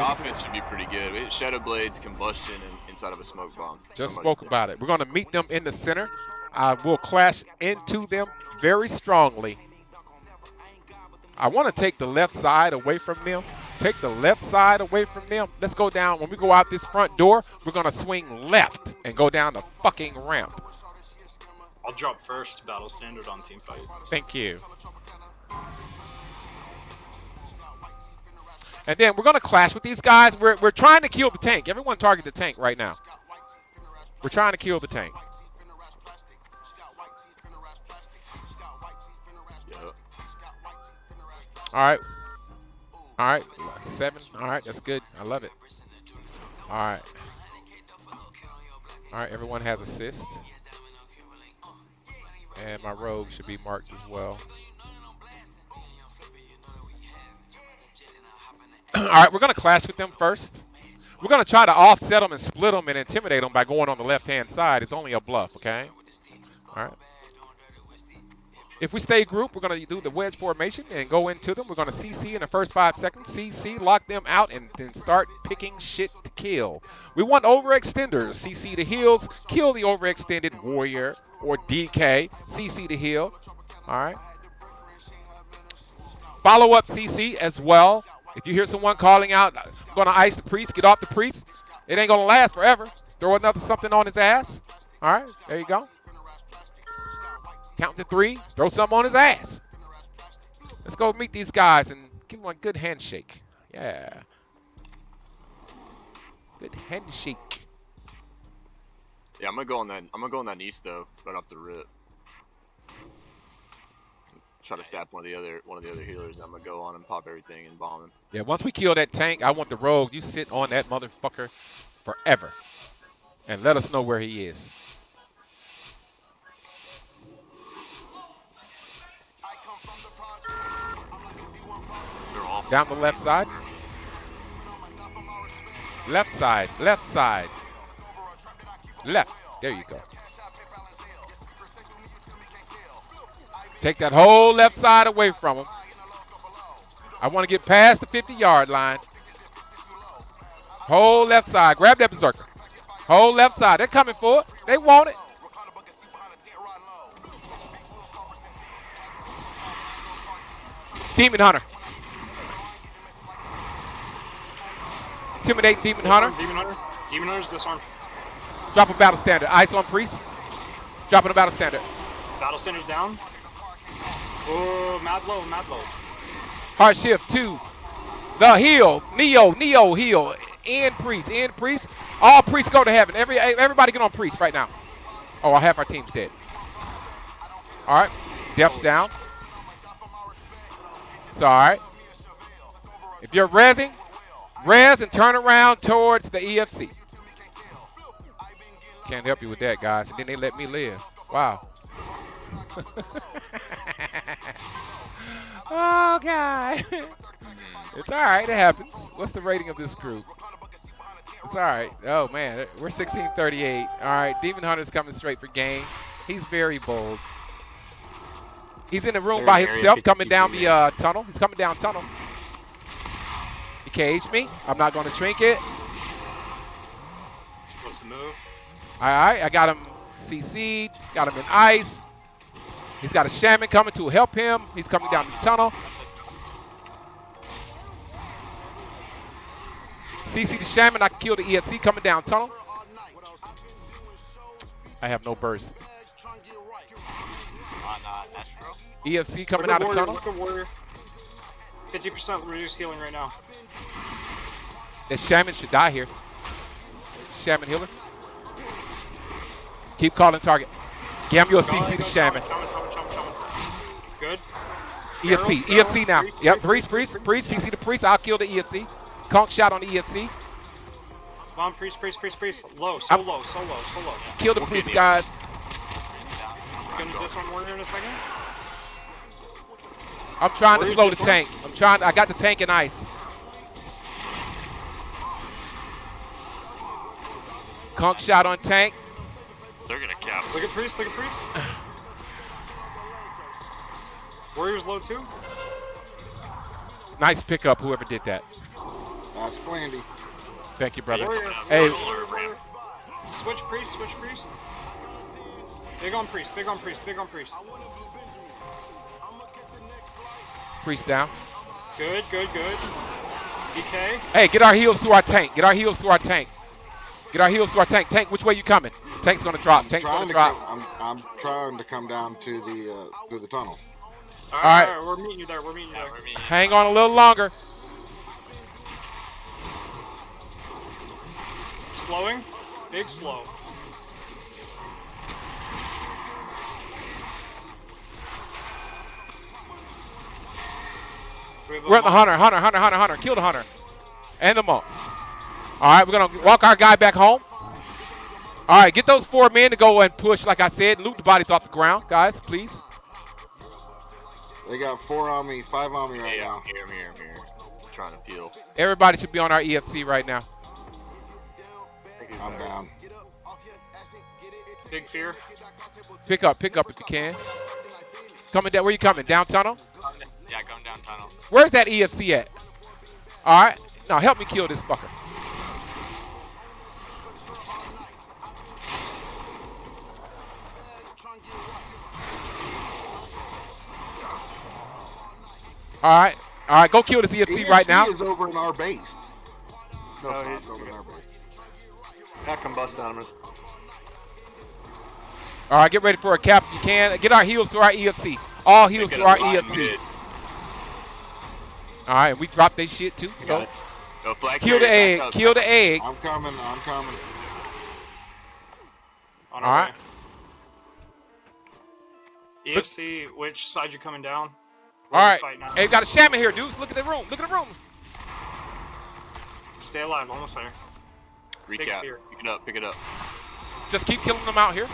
Offense should be pretty good. It- Shadow Blades, combustion, and inside of a smoke bomb. Just Somebody spoke said. about it. We're going to meet them in the center. I will clash into them very strongly. I want to take the left side away from them. Take the left side away from them. Let's go down. When we go out this front door, we're going to swing left and go down the fucking ramp. I'll drop first battle standard on team fight. Thank you. And then we're going to clash with these guys. We're, we're trying to kill the tank. Everyone target the tank right now. We're trying to kill the tank. All right. All right. Seven. All right. That's good. I love it. All right. All right. Everyone has assist. And my rogue should be marked as well. All right. We're going to clash with them first. We're going to try to offset them and split them and intimidate them by going on the left-hand side. It's only a bluff, okay? All right. If we stay group, we're going to do the wedge formation and go into them. We're going to CC in the first five seconds. CC, lock them out, and then start picking shit to kill. We want overextenders. CC the heals, kill the overextended warrior or DK. CC the heal. All right. Follow up CC as well. If you hear someone calling out, going to ice the priest, get off the priest. It ain't going to last forever. Throw another something on his ass. All right, there you go. Count to three, throw something on his ass. Let's go meet these guys and give them a good handshake. Yeah. Good handshake. Yeah, I'm gonna go on that. I'm gonna go on that though, right off the rip. Try to sap one of the other one of the other healers. I'm gonna go on and pop everything and bomb him. Yeah, once we kill that tank, I want the rogue. You sit on that motherfucker forever. And let us know where he is. Down the left side. Left side, left side. Left. There you go. Take that whole left side away from him. I want to get past the 50 yard line. Whole left side. Grab that berserker. Whole left side. They're coming for it. They want it. Demon Hunter. Intimidate Demon Hunter. Demon Hunter. Demon Hunter's disarmed. Drop a battle standard. Ice on Priest. Dropping a battle standard. Battle standard down. Oh, mad low, mad low. Hard shift two. The heal. Neo. Neo heal. End priest. End priest. All priests go to heaven. Every everybody get on priest right now. Oh, half our team's dead. All right. Death's down. It's all right. If you're rezzing, res and turn around towards the EFC. Can't help you with that, guys. And then they let me live. Wow. God. it's all right. It happens. What's the rating of this group? It's all right. Oh, man. We're 1638. All right. Demon Hunter's coming straight for game. He's very bold. He's in the room Area- by himself, coming down the uh, tunnel. He's coming down tunnel. He caged me. I'm not going to trinket. What's the move? All right, I got him CC'd, got him in ice. He's got a shaman coming to help him. He's coming down the tunnel. CC the shaman, I can kill the EFC coming down tunnel. I have no burst. on uh, EFC coming out of tunnel. Look at warrior. 50% reduced healing right now. That shaman should die here. Shaman healer. Keep calling target. Gam your Coming, CC the shaman. coming, coming, coming, coming. Good. EFC, EFC now. Yep, priest, priest, priest, priest, priest. CC the priest. I'll kill the EFC. Conk shot on the EFC. Come on, priest, priest, priest, priest. Low, so I'm- low, so low, so low. Kill the We'll priest, guys. Gonna disarm warrior in a second. I'm trying to slow the just tank. I'm trying. I got the tank in ice. Conk shot on tank. They're gonna cap. Look at priest, look at priest. Warrior's low too. Nice pickup, whoever did that. That's Blandy. Thank you, brother. Hey. Switch priest, switch priest. Big on priest, big on priest, big on priest. Priest down. Good, good, good. DK. Hey, get our heels to our tank. Get our heels to our tank. Get our heels to our tank. Tank, which way you coming? Tank's gonna drop. Tank's gonna to drop. I'm, I'm trying to come down to the uh, through the tunnel. All right. right, all right, we're meeting you there. We're meeting you there. Hang on a little longer. Slowing. Big slow. We have a We're at the hunter, hunter, hunter, hunter, hunter. Kill the hunter. And them monk. All right, we're gonna walk our guy back home. All right, get those four men to go and push, like I said, loot the bodies off the ground, guys, please. They got four on me, five on me right Yeah, now. I'm here, I'm here, I'm here. trying to peel. Everybody should be on our EFC right now. I'm down. Big fear. Pick up, pick up if you can. Coming down, where you coming? Down tunnel? Yeah, going down tunnel. Where's that EFC at? All right, now help me kill this fucker. All right, all right, go kill this EFC right now. EFC is over in our base. No, Oh, it's he's- It's over in our base. I can bust down him. All right, get ready for a cap if you can. Get our heels to our EFC. All heels to our EFC. All right, we dropped their shit too. So No flag kill the egg, back kill the egg. I'm coming. I'm coming. On All our way. EFC, which side you coming down? Where All you right, fighting at? hey, we got a shaman here, dudes. Look at the room. Look at the room. Stay alive, almost there. Big Recap. fear. Pick it up, pick it up. Just keep killing them out here.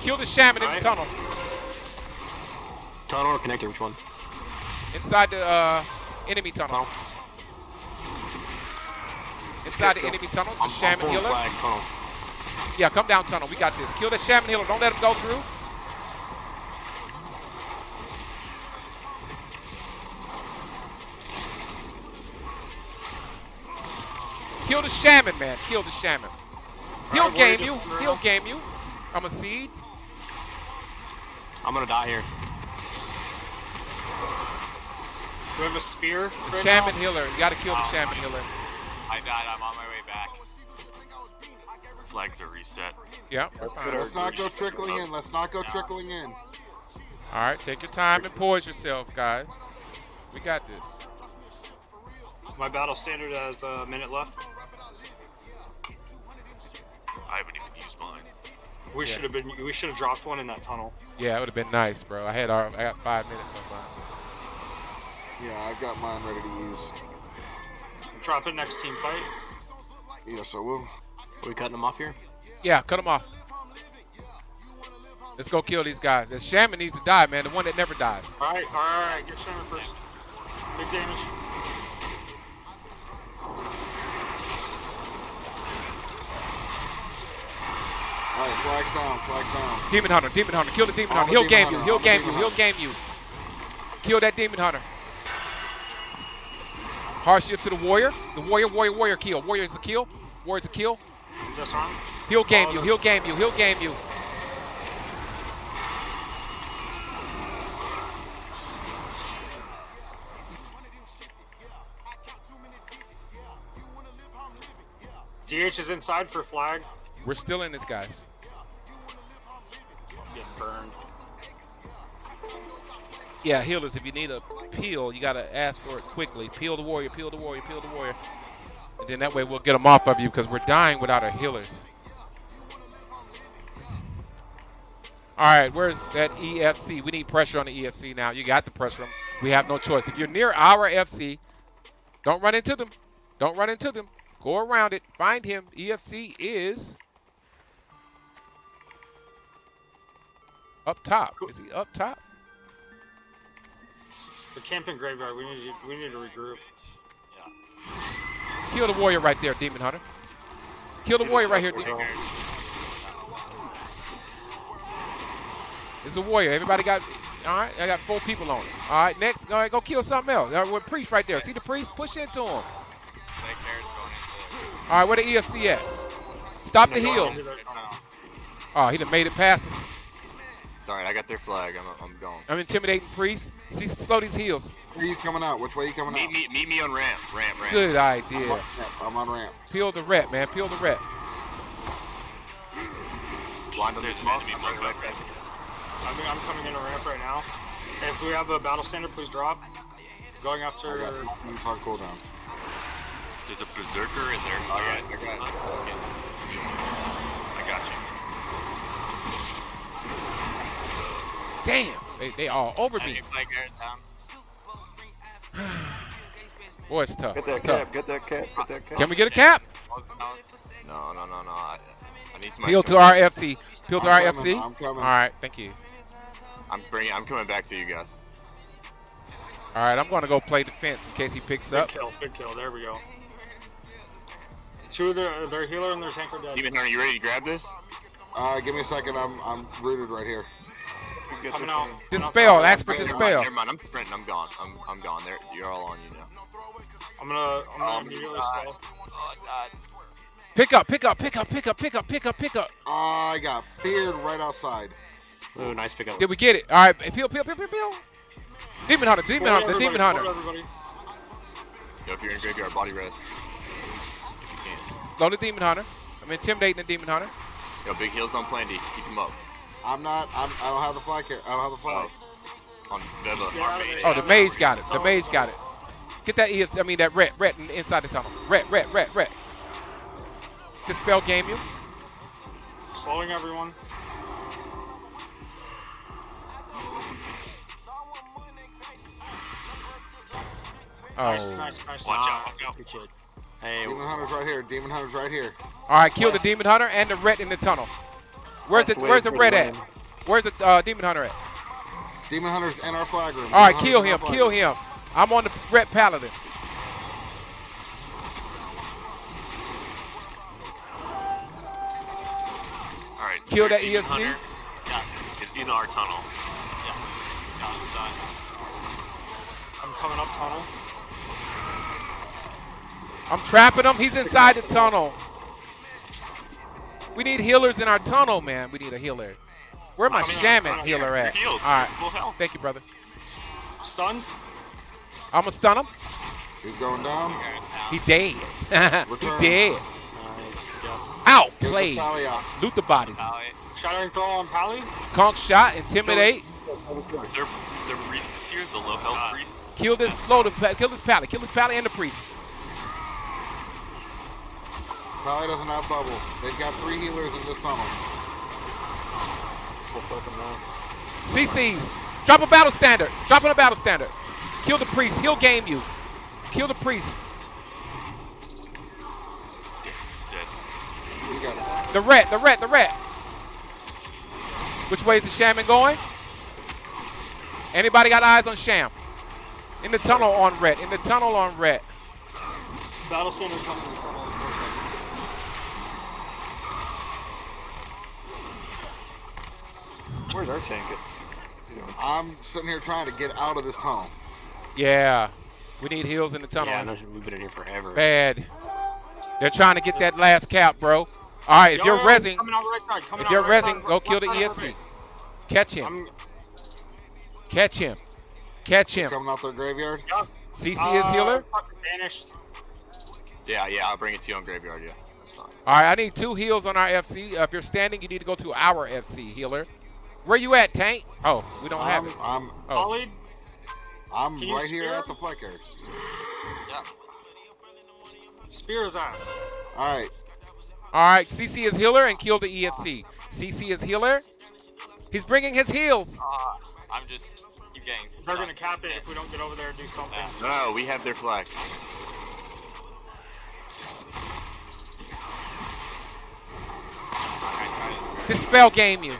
Kill the shaman in the tunnel. Tunnel or connector? Which one? Inside the uh, enemy tunnel. Inside the enemy tunnel, it's a shaman pulling healer. Flag, tunnel. Yeah, come down tunnel. We got this. Kill the shaman healer. Don't let him go through. Kill the shaman, man. Kill the shaman. He'll Alright, warrior game you. He'll game you. I'm a seed. I'm gonna die here. Do we have a spear? The right shaman now? healer. You gotta kill the Oh, shaman healer. I died. I'm on my way back. Flags are reset. Yeah, we're fine. Let's not go trickling in. Let's not go trickling in. All right, take your time and poise yourself, guys. We got this. My battle standard has a minute left. I haven't even used mine. We Yeah. should have been. We should have dropped one in that tunnel. Yeah, it would have been nice, bro. I had our, I got five minutes on mine. Yeah, I've got mine ready to use. Drop it next team fight. Yes, I will. Are we cutting them off here? Yeah, cut them off. Let's go kill these guys. The shaman needs to die, man. The one that never dies. All right, all right, all right. Get Shaman first. Big damage. All right, flags down. Flags down. Demon hunter, demon hunter, kill the demon I'm hunter. He'll demon game you. He'll I'm game you. He'll game you. Kill that demon hunter. Hardship to the warrior. The warrior, warrior, warrior kill. Warrior is a kill. Warrior's a kill. Disarm. He'll game you. He'll game you. He'll game you. DH is inside for flag. We're still in this, guys. Yeah, healers, if you need a peel, you gotta ask for it quickly. Peel the warrior, peel the warrior, peel the warrior. And then that way we'll get them off of you because we're dying without our healers. All right, where's that EFC? We need pressure on the EFC now. You got the pressure. We have no choice. If you're near our FC, don't run into them. Don't run into them. Go around it. Find him. EFC is up top. Is he up top? The camping graveyard. We need to. We need to regroup. Kill the warrior right there, Demon Hunter. Kill the warrior right here, Demon. It's a warrior. Everybody got. All right, I got four people on it. All right, next, all right, go kill something else. Uh, with priest right there. See the priest? Push into him. All right, where the EFC at? Stop the heels. into their tunnel. Oh, he done made it past us. It's alright, I got their flag. I'm, I'm going. I'm intimidating priest. See, slow these heels. Where are you coming out? Which way are you coming Meet out? me, meet me on ramp, ramp, ramp. Good I'm idea. on ramp. I'm on ramp. Peel the ret, man. Peel the ret. Blind There's an enemy I'm right right. I mean, I'm coming in a ramp right now. If we have a battle standard, please drop. Going I after. got two minutes cooldown. There's a berserker in there. Oh, I got I got it. I got you. Damn. They, they all over me. Enemy flag guard down. Boy, it's tough. Get It's that tough. cap, get that cap, get that cap. Can we get a cap? No, no, no, no. I, I need somebody. Peel to our FC. Peel to our I'm FC. coming, I'm coming. All right, thank you. I'm bringing. I'm coming back to you guys. All right, I'm going to go play defense in case he picks Big up. kill, big kill. There we go. Two of their, their healer and their tank are dead. Demon Hunter, you ready to grab this? Uh, give me a second. I'm I'm rooted right here. Just get Coming this out. thing. Dispel. Ask for Never mind, dispel. Never mind. I'm sprinting. I'm gone. I'm, I'm gone. There, you're all on you now. I'm gonna, I'm gonna Um, immediately uh, slow. Oh God. Pick up, pick up, pick up, pick up, pick up, pick up, pick up. I got feared right outside. Ooh, nice pickup. Did we get it? All right, peel, peel, peel, peel, peel. Demon Hunter, Demon Hunter, everybody, Demon Hunter. Yo, if you're in graveyard, body rest. Slow the Demon Hunter. I'm intimidating the Demon Hunter. Yo, big heels on plan D. Keep him up. I'm not. I'm, I don't have the flag here. I don't have the flag. Oh. On Veva. Get out of. Oh, the maze got it. The maze got it. Get that EFC, I mean that ret, ret in- inside the tunnel. Ret, ret, ret, ret. Dispel game you. Slowing everyone. Oh. Nice, nice, nice. Watch out, watch out. Hey, Demon Hunter's right here. Demon Hunter's right here. All right, kill the Demon Hunter and the ret in the tunnel. Where's the Where's the for red at? Where's the uh, Demon Hunter at? Demon Hunter's in our flag room. All right, kill him, kill him. I'm on the red paladin. All right. Kill your that demon EFC. hunter Is in our tunnel. Got it, done. I'm coming up tunnel. I'm trapping him. He's inside the tunnel. We need healers in our tunnel, man. We need a healer. Where my Coming on, shaman coming on. healer You're at? All right. healed. right. Full health. Thank you, brother. Stunned. I'm gonna stun him. He's going down. He dead. he dead. nice. Yeah. Outplayed. the tally out. Loot the bodies. Pally. Shattering throw on Pally. Conk shot. Intimidate. Their, their priest is here, the low health uh, priest. Kill this load of kill this pally. Kill this pally and the priest. Pally doesn't have bubble. They've got three healers in this tunnel. We'll fuck him now. CC's. Drop a battle standard. Drop in a battle standard. Kill the priest. He'll game you. Kill the priest. Dead. We got The ret. The ret. The ret. Which way is the shaman going? Anybody got eyes on Sham? In the tunnel on ret. In the tunnel on ret. Battle standard coming in the tunnel. in four seconds. Where's our tank at? I'm sitting here trying to get out of this tunnel. Yeah. We need heals in the tunnel. Yeah, no, we've been in here forever. Bad. They're trying to get that last cap, bro. All right, if you're yo, resing, right if you're right resing, side, go left kill the side of EFC. Catch him. I'm, Catch him. Catch him. Coming out their graveyard. yeah. CC is Uh, healer. Vanished. Yeah, yeah. I'll bring it to you on graveyard. Yeah, that's fine. All right, I need two heals on our FC. Uh, if you're standing, you need to go to our FC healer. Where you at, Tank? Oh, we don't have I'm, it. I'm, Oh, Ollie, I'm right here spear at the him? flicker. spear his ass. All right. all right. CC is healer and kill the EFC. CC is healer. He's bringing his heals. Uh, I'm just keep getting. They're stuck. gonna cap it if we don't get over there and do something. No, no, we have their flag. Dispel game you.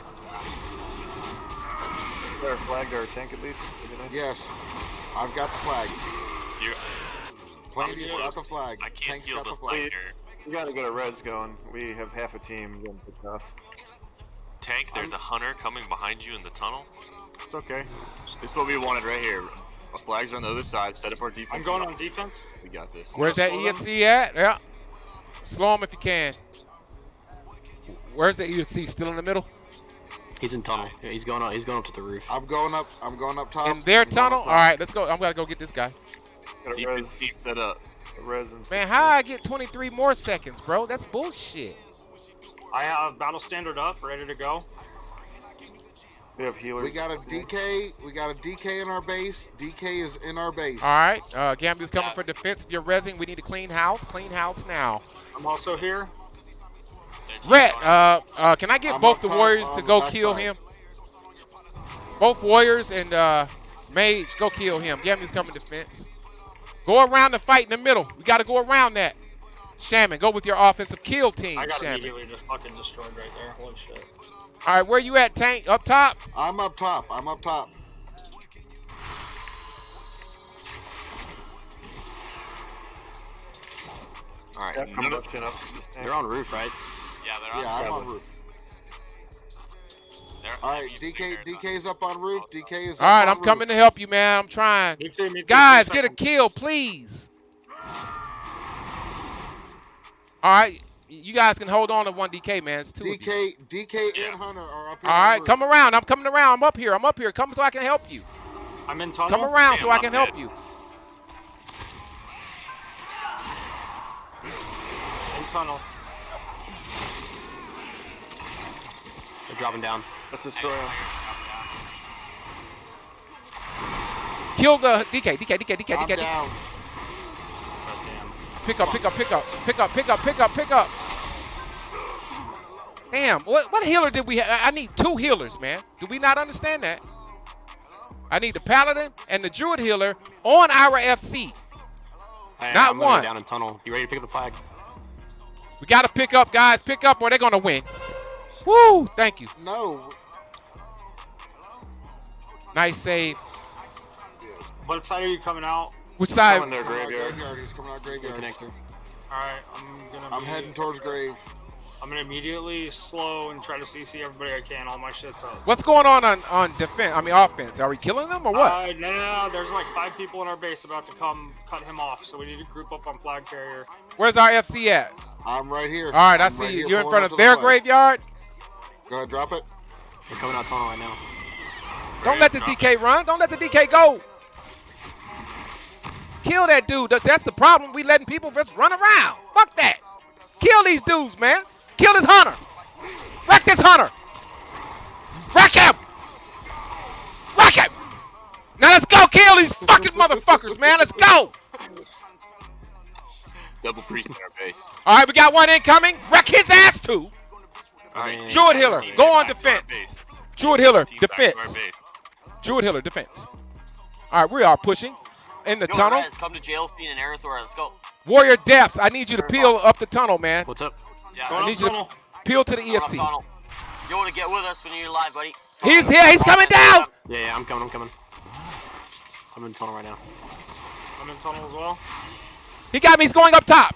Is there a flag to our tank at least? Yes. I've got the flag. You, Plains I'm got the flag. I can't Tank's feel got the the flag. flag. We gotta get a res going. We have half a team getting picked off. Tank, there's a hunter coming behind you in the tunnel. It's okay. This is what we wanted right here. Our flags are on the other side. Set up our defense. I'm going on defense. We got this. Where's that slow them. EFC at? Yeah. Slow him if you can. Where's the EFC? Still in the middle? He's in tunnel. Yeah, he's going up. He's going up to the roof. I'm going up. I'm going up top. In their I'm going tunnel? up All top. right, let's go. I'm gonna go get this guy. Got a res, it, set up. a res and Man, how I get 23 more seconds, bro? That's bullshit. I have battle standard up, ready to go. we have healers. We got a DK. We got a DK in our base. DK is in our base. All right, uh, Gambu's coming for defense. If you're resing, we need to clean house. Clean house now. I'm also here. There's Red, uh, uh, can I get I'm both the warriors to go kill side. him? Both warriors and uh, mage, go kill him. Gambu's coming defense. Go around the fight in the middle. We got to go around that. Shaman, go with your offensive kill team, I got Shaman. immediately just fucking destroyed right there. Holy shit. All right, where you at, Tank? Up top? I'm up top. I'm up top. All right. Yeah, none of- combustion up. to this. They're on roof, right? Yeah, they're on. Yeah, I'm on roof. they're- All that right, means DK. Bear's on. DK's up on roof. DK is. All right, I'm on coming Roof. to help you, man. I'm trying. Me too, me too. Guys, get a kill, please. All right, you guys can hold on to one DK, man. It's two of you. DK, DK Yeah. and Hunter are up here. All on right, roof. come around. I'm coming around. I'm up here. I'm up here. Come so I can help you. I'm in tunnel. Come around so Damn, I I'm can help you. In tunnel. They're dropping down. Let's destroy him. Kill the DK, DK, DK, DK, I'm DK. down. Goddamn. Pick up, pick up, pick up, pick up, pick up, pick up, pick up. Damn, what what healer did we have? I need two healers, man. Do we not understand that? I need the paladin and the druid healer on our FC. Hey, Not I'm gonna one. Down in tunnel. You ready to pick up the flag? We got to pick up, guys. Pick up or they're going to win. Woo! Thank you. No. Nice save. What side are you coming out? Which side? Coming their Coming out graveyard. graveyard. He's coming out graveyard. Connector. Alright, I'm gonna I'm be- heading towards grave. I'm gonna immediately slow and try to CC everybody I can. All my shit's up. What's going on on, on defense? I mean, offense. Are we killing them or what? Uh, no, no, no, there's like five people in our base about to come cut him off, so we need to group up on flag carrier. Where's our FC at? I'm right here. All right, I I'm see right you. You're in front of to the their flag. graveyard. Go ahead, drop it. They're coming out tunnel right now. Don't let the DK run. Don't let the DK go. Kill that dude. That's- That's the problem. We letting people just run around. Fuck that. Kill these dudes, man. Kill this hunter. Wreck this hunter. Wreck him. Wreck him. Now let's go kill these fucking motherfuckers, man. Let's go. Double priest in our base. All right, we got one incoming. Wreck his ass too. All right. Druid healer, Team go on back to our defense. base. Druid healer, Team back to our defense. base. Hiller, defense. All right, we are pushing in the tunnel. come to jail fiend and Arathor. Let's go. Warrior depths. I need you to peel up the tunnel, man. What's up? Yeah. Going need you to- tunnel. Peel to the We're up EFC. tunnel. You want to get with us when you're live, buddy? He's here. He's coming down. Yeah, yeah, I'm coming. I'm coming. I'm in tunnel right now. I'm in tunnel as well. He got me. He's going up top.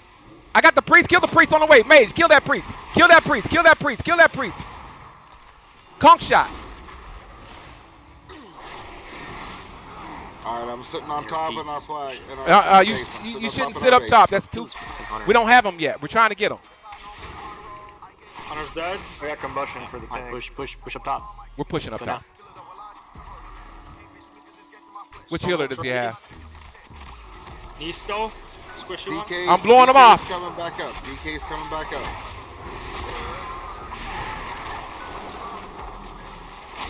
I got the priest. Kill the priest on the way. Mage, kill that priest. Kill that priest. Kill that priest. Kill that priest. Conk shot. All right, I'm sitting on top piece. in our flag. In our Uh, uh, you base. you, you shouldn't sit up base. top. That's too. We don't have them yet. We're trying to get them. Hunter's dead. I got combustion for the Alright, tank. push, push, push up top. We're pushing up Go top. now. Which healer does he ready. have? Nisto. DK. I'm blowing DK's him off. coming back up. DK's coming back up.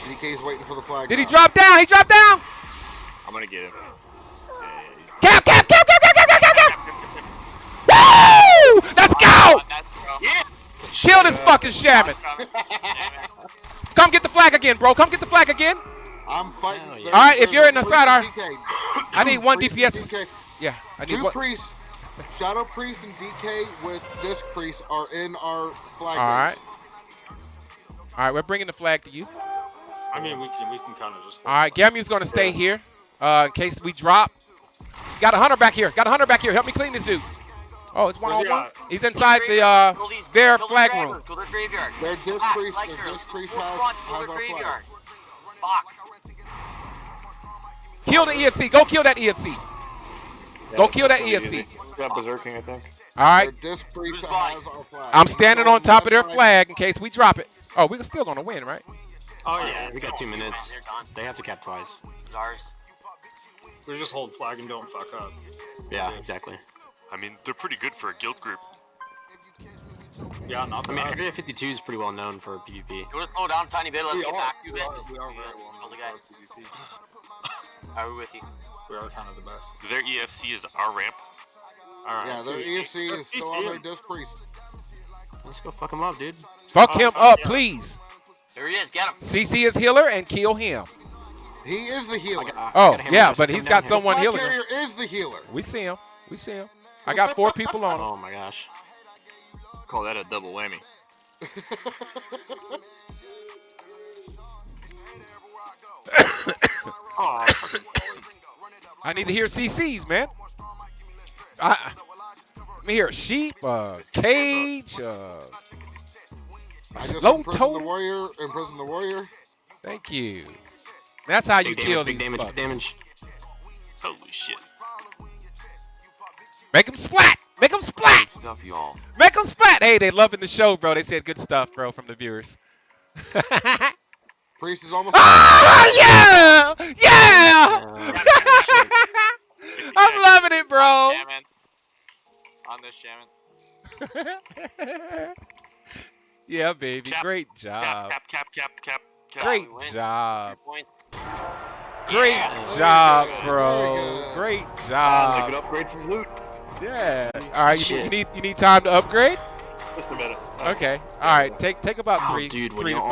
DK's waiting for the flag. Did now. he drop down? He dropped down. I'm gonna get him. Cap, cap, cap, cap, cap, cap, cap, cap. Woo! Let's go! Yeah. Kill this fucking shaman. Come get the flag again, bro. Come get the flag again. I'm fighting. All right, if you're in the side, I need one DPS. Yeah, I need one. priest. Shadow Priest and DK with Disc Priest are in our flag. All right. base. All right, we're bringing the flag to you. I mean, we can we can kind of just. All right, Gamu's going to stay here uh, in case we drop. Got a hunter back here. Got a hunter back here. Help me clean this dude. Oh, it's one Where's on he one. at? He's inside the uh, their flag dragon, room. Kill their graveyard. Their Disc Ah, Priest, like their. Disc Priest Full has, kill has their our flag. graveyard. Fuck. Kill the EFC. Go kill that EFC. Go kill that Pretty EFC. easy. Got berserking, I think. All right. Their disc priest Who's that buying? has our flag. I'm standing on on top of their flag in case we drop it. Oh, we're still gonna win, right? Oh yeah, oh, we got two minutes. They're gone. They have to cap twice. It's ours. We just hold flag and don't fuck up. Yeah, exactly. I mean, they're pretty good for a guild group. Yeah, not I mean. Area 52 is pretty well known for PvP. You want to slow down a tiny bit? Let's We get are, back to we it. are, we are very well Kill the known guy. for PvP. Are we with you? We are kind of the best. Their EFC is our ramp. Alright, Yeah, their EFC is still on their disc priest. let's go fuck him up, dude. Fuck Oh, him fuck up, yeah. please. There he is. Get him. CC is healer and kill him. He is the healer. I got- I Oh got yeah, but he's got here. someone Flag healing him. is the healer. We see him. We see him. I got four people on him. Oh my gosh. Call that a double whammy. Oh, I need to hear CCs, man. I, let me hear sheep, uh, cage, uh, I just slow imprisoned the toe. warrior. Imprison the warrior. Thank you. That's how you big kill damage, these big damage, bugs. big damage. Holy shit. Make them splat. Make them splat. Stuff you all. Make them splat. Hey, they loving the show, bro. They said good stuff, bro, from the viewers. Priest is almost. ah, yeah, yeah. Uh, I'm loving it, bro. Shaman. On this shaman. yeah, baby. Cap, Great job. cap, cap, cap, cap, cap. Great job. Great Yeah. job, bro. Very good. Great Uh, job. good upgrade from loot. Yeah. All right. You, you need you need time to upgrade. Just a minute. Okay. All right. Take take about Oh, three dude, three to five.